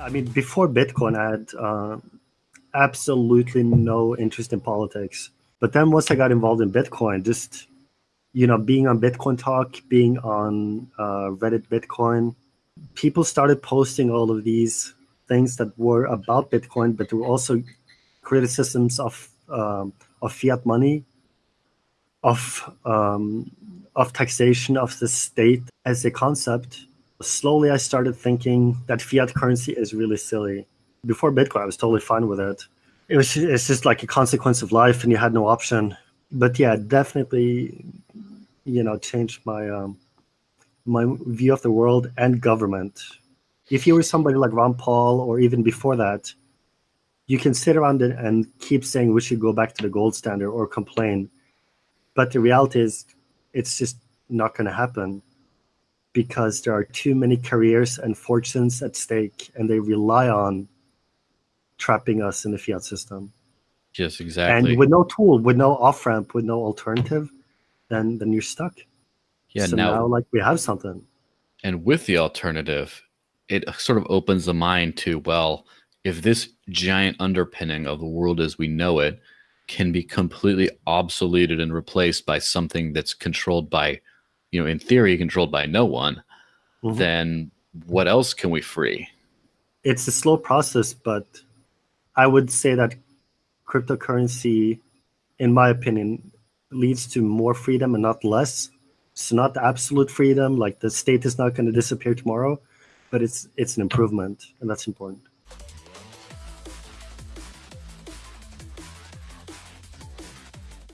I mean, before Bitcoin, I had uh, absolutely no interest in politics. But then once I got involved in Bitcoin, just you know, being on Bitcoin Talk, being on uh, Reddit Bitcoin, people started posting all of these things that were about Bitcoin, but there were also criticisms of um, of fiat money, of um, of taxation of the state as a concept. Slowly, I started thinking that fiat currency is really silly. Before Bitcoin, I was totally fine with it. It was it's just like a consequence of life, and you had no option. But yeah, definitely you know changed my um, my view of the world and government. If you were somebody like Ron Paul or even before that, you can sit around and keep saying we should go back to the gold standard or complain, but the reality is it's just not going to happen because there are too many careers and fortunes at stake and they rely on trapping us in the fiat system. Yes, exactly. And with no tool, with no off ramp, with no alternative, then then you're stuck. Yeah. So now, now, like we have something. and with the alternative, it sort of opens the mind to well, if this giant underpinning of the world as we know it can be completely obsoleted and replaced by something that's controlled by, you know, in theory, controlled by no one, Mhm. then what else can we free? It's a slow process, but I would say that cryptocurrency, in my opinion, leads to more freedom and not less. It's not absolute freedom, like the state is not going to disappear tomorrow, but it's it's an improvement, and that's important.